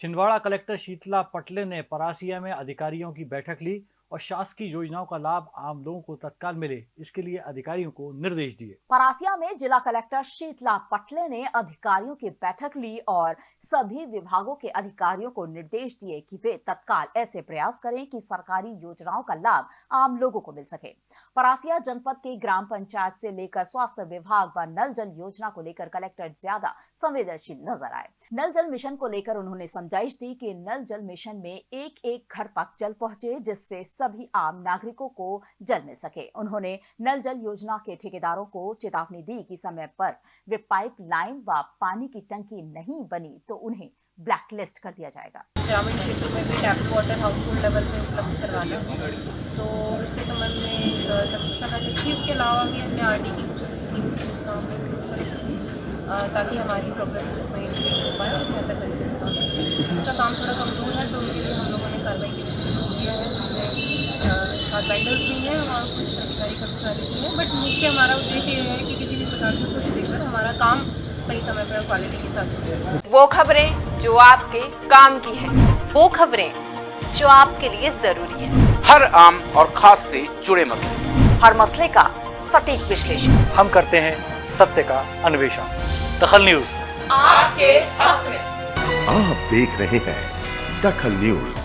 Chhindwara collector Sheetla पटले ने परासिया में अधिकारियों की बैठक ली और शासकीय योजनाओं का लाभ आम लोगों को तत्काल मिले। इसके लिए अधिकारियों को निर्देश दिए। परासिया में जिला कलेक्टर शीतला पटले ने अधिकारियों की बैठक ली और सभी विभागों के अधिकारियों को निर्देश दिए कि वे तत्काल ऐसे प्रयास करें कि सरकारी योजनाओं का लाभ आम लोगों को मिल सके। परासिया जनपद के ग्राम पंचायत से लेकर स्वास्थ्य विभाग व नल जल योजना को लेकर कलेक्टर ज़्यादा संवेदनशील नज़र आए। नल जल मिशन को लेकर उन्होंने समझाइश दी कि नल जल मिशन में एक एक घर तक जल पहुँचे, जिससे सभी आम नागरिकों को जल मिल सके। उन्होंने नल जल योजना के ठेकेदारों को चेतावनी दी कि समय पर वे पाइप लाइन व पानी की टंकी नहीं बनी तो उन्हें ब्लैक लिस्ट कर दिया जाएगा। ग्रामीण क्षेत्रों में भी tap water household level पे उपलब्ध करवाना तो उसके संबंध में समीक्षा बैठक थी उसके अलावा भी हमने आर की कुछ स्कीम ताकि हमारी प्रोग्रेस इसमें इंक्रीज हो पाए और बेहतर तरीके से काम करें उनका काम थोड़ा कमज़ोर है तो उनके लिए हम लोगों ने कार्रवाई की किया है बैंडल्स भी हैं और कुछ अधिकारी कर्मचारी भी हैं। बट मुख्य हमारा उद्देश्य ये है कि किसी भी प्रकार से कुछ देकर हमारा काम सही समय पर क्वालिटी के साथ हो वो खबरें जो आपके काम की है वो खबरें जो आपके लिए ज़रूरी है। हर आम और खास से जुड़े मसले। हर मसले का सटीक विश्लेषण। हम करते हैं सत्य का अन्वेषण। दखल न्यूज़। आपके हक में। आप देख रहे हैं दखल न्यूज़।